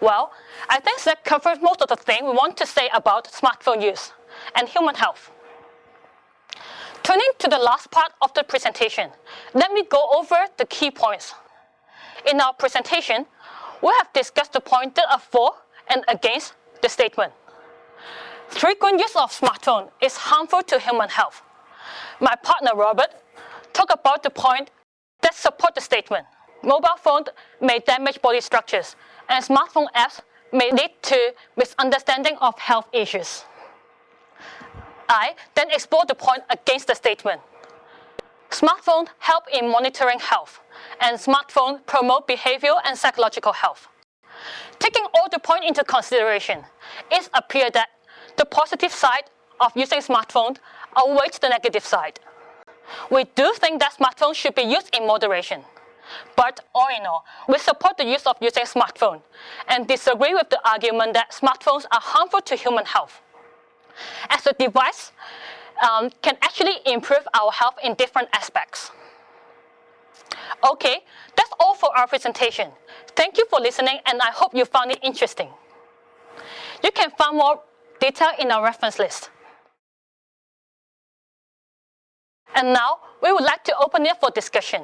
Well, I think that covers most of the things we want to say about smartphone use and human health. Turning to the last part of the presentation, let me go over the key points. In our presentation, we have discussed the points that are for and against the statement. Frequent use of smartphone is harmful to human health. My partner Robert talked about the point that support the statement. Mobile phones may damage body structures and smartphone apps may lead to misunderstanding of health issues. I then explore the point against the statement. Smartphones help in monitoring health, and smartphones promote behavioral and psychological health. Taking all the points into consideration, it appears that the positive side of using smartphones outweighs the negative side. We do think that smartphones should be used in moderation. But all in all, we support the use of using smartphones and disagree with the argument that smartphones are harmful to human health. As a device um, can actually improve our health in different aspects. Okay, that's all for our presentation. Thank you for listening and I hope you found it interesting. You can find more detail in our reference list. And now, we would like to open it for discussion.